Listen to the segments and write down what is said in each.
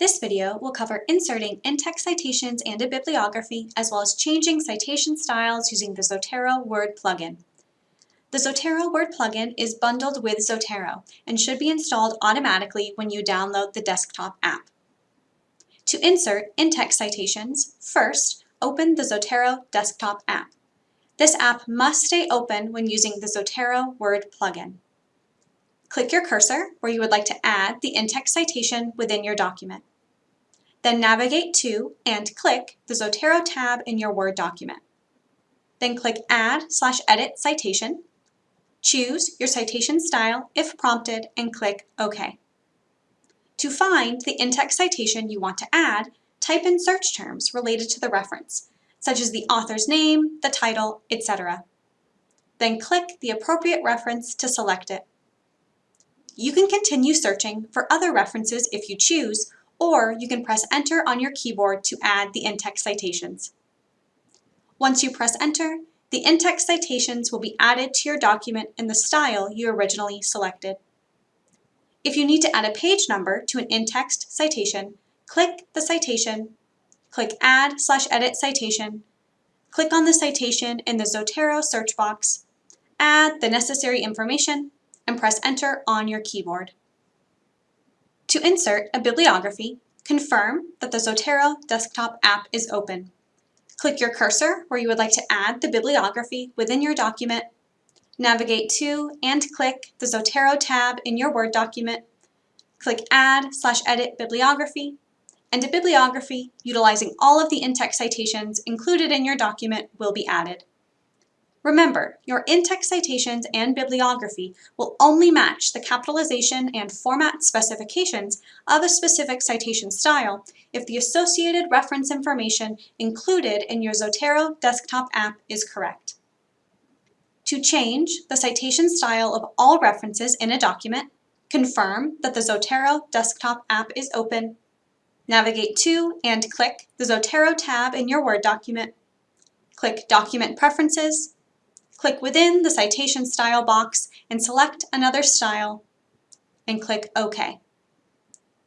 This video will cover inserting in-text citations and a bibliography, as well as changing citation styles using the Zotero Word plugin. The Zotero Word plugin is bundled with Zotero and should be installed automatically when you download the desktop app. To insert in-text citations, first, open the Zotero desktop app. This app must stay open when using the Zotero Word plugin. Click your cursor where you would like to add the in-text citation within your document. Then navigate to and click the Zotero tab in your Word document. Then click Add slash Edit Citation. Choose your citation style if prompted and click OK. To find the in-text citation you want to add, type in search terms related to the reference, such as the author's name, the title, etc. Then click the appropriate reference to select it. You can continue searching for other references if you choose, or you can press enter on your keyboard to add the in-text citations. Once you press enter, the in-text citations will be added to your document in the style you originally selected. If you need to add a page number to an in-text citation, click the citation, click Add slash Edit Citation, click on the citation in the Zotero search box, add the necessary information, and press Enter on your keyboard. To insert a bibliography, confirm that the Zotero desktop app is open. Click your cursor where you would like to add the bibliography within your document, navigate to and click the Zotero tab in your Word document, click Add slash Edit Bibliography, and a bibliography utilizing all of the in-text citations included in your document will be added. Remember, your in-text citations and bibliography will only match the capitalization and format specifications of a specific citation style if the associated reference information included in your Zotero desktop app is correct. To change the citation style of all references in a document, confirm that the Zotero desktop app is open, navigate to and click the Zotero tab in your Word document, click Document Preferences, Click within the citation style box and select another style and click OK.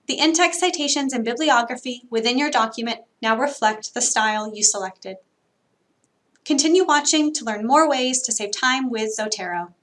The in-text citations and bibliography within your document now reflect the style you selected. Continue watching to learn more ways to save time with Zotero.